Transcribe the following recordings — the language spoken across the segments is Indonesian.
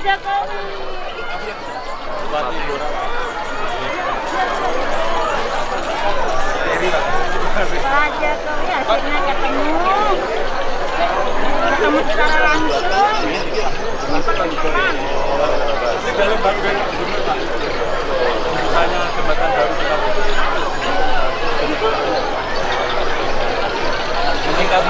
Ya, ketemu. Ketemu secara langsung. Ini pelan-pelan. Ini dalam. Misalnya jembatan baru Ini kan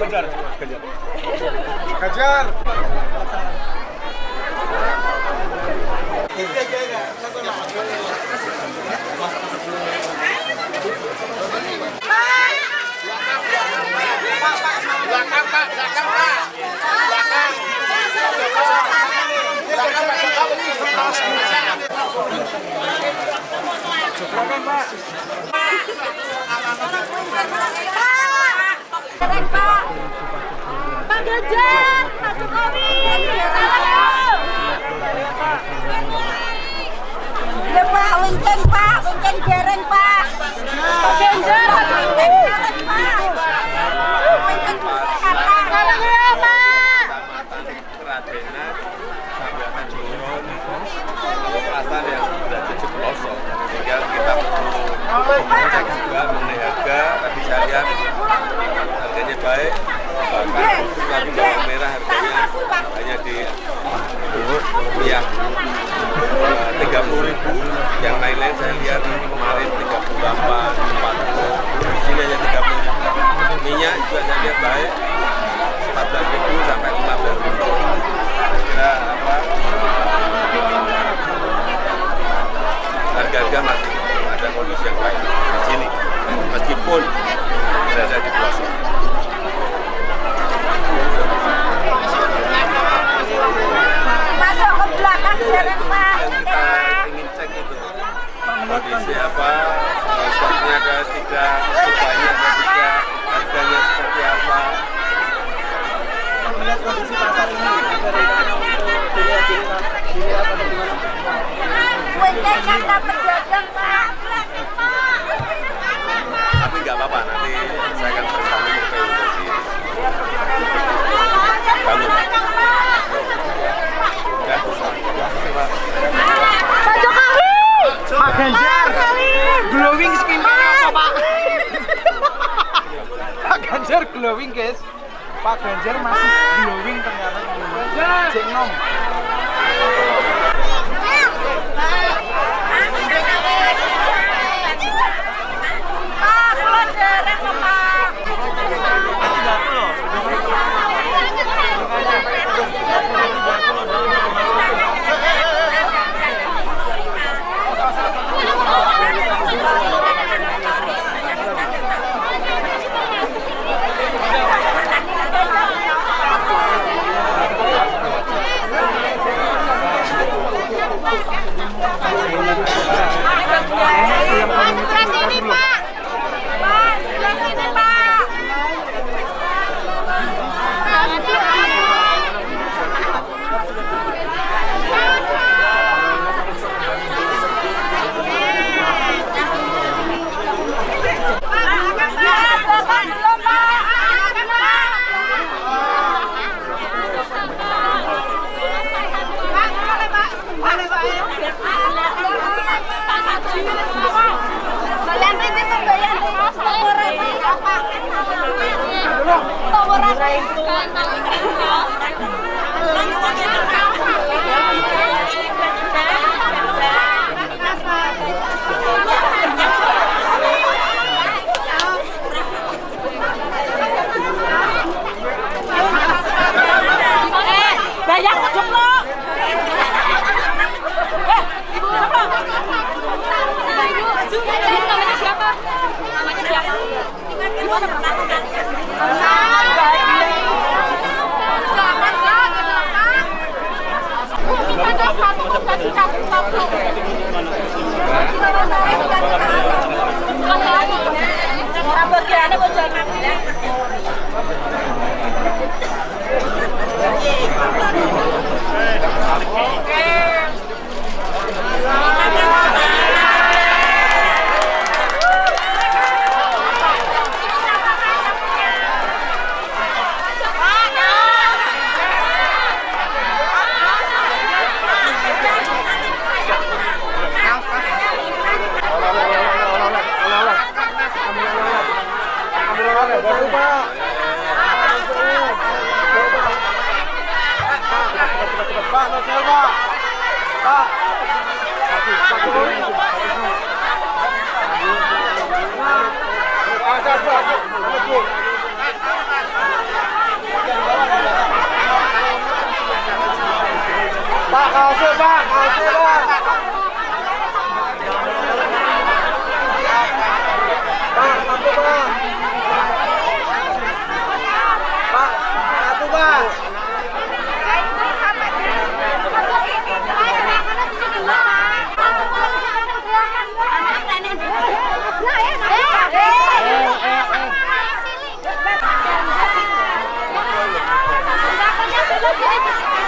kejar kejar kejar pak, Pak. Pak. Pak Ganjar Pak Jokowi. Salam ya Pak. Pak Pak. Pak Ganjar masih namanya siapa? Namanya siapa? Gimana pertama kali? Kan satu bukan dikasih satu. Pak, kaosnya pak. Pak, satu. Pak, satu. 我觉得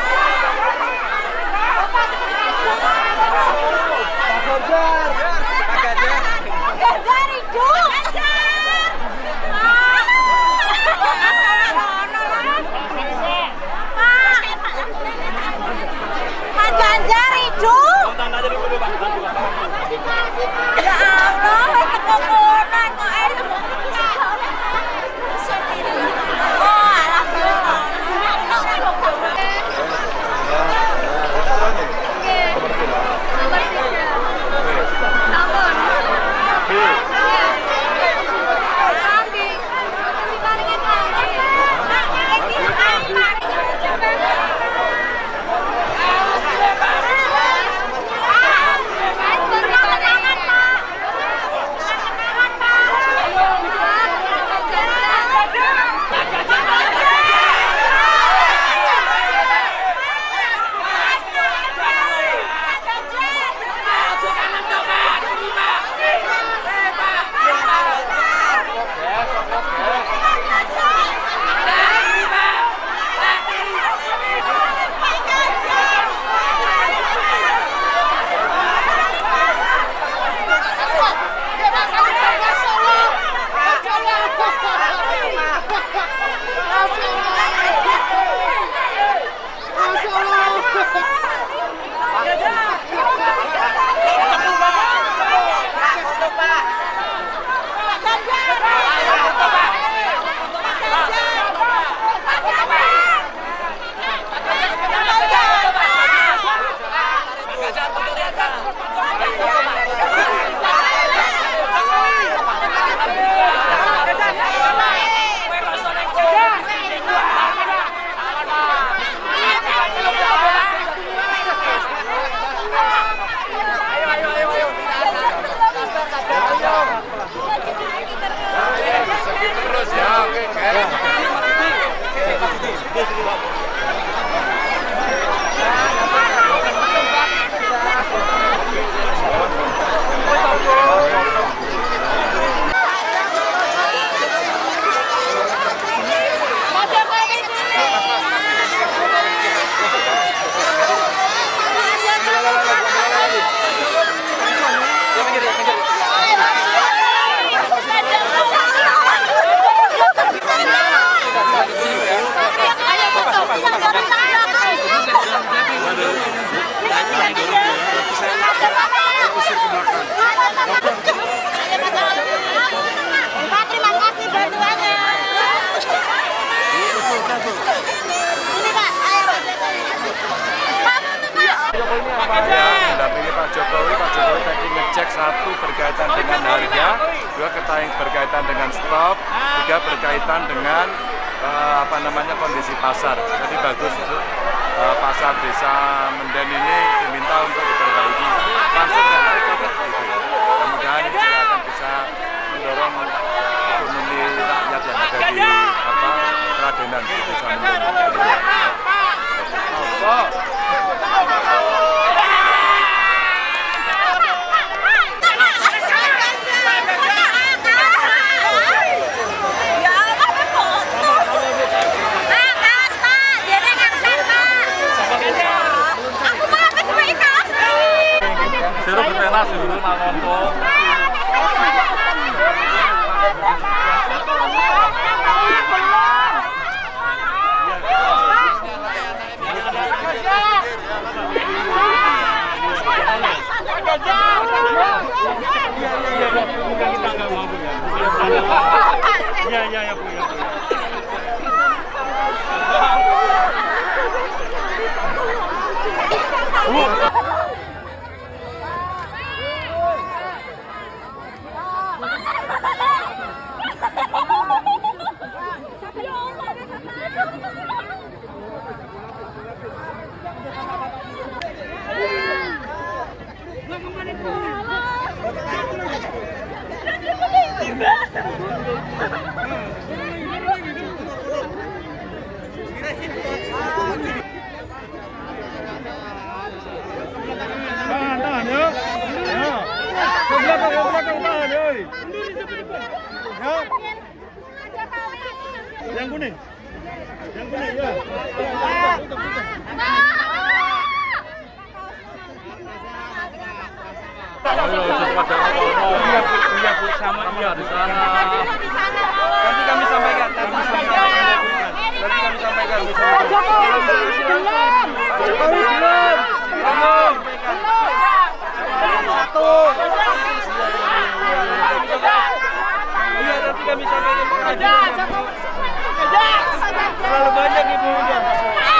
satu berkaitan dengan harga, dua berkaitan dengan stok, tiga berkaitan dengan eh, apa namanya kondisi pasar. Jadi bagus itu eh, pasar desa Menden ini diminta untuk diperbaiki langsung Ekobet gitu. Mudah-mudahan ini juga akan bisa mendorong ekonomi rakyat yang ada di apa Radenan di desa. Yoi. Ya. Yang kuning. Yang kuning, ya. Iya bu, iya bu, sama iya di sana. Nanti kami sampaikan, nanti sampaikan. Nanti kami sampaikan. Jokowi belum. Jokowi belum. Belum. Satu. Iya nanti kami sampaikan. Terlalu banyak nggih.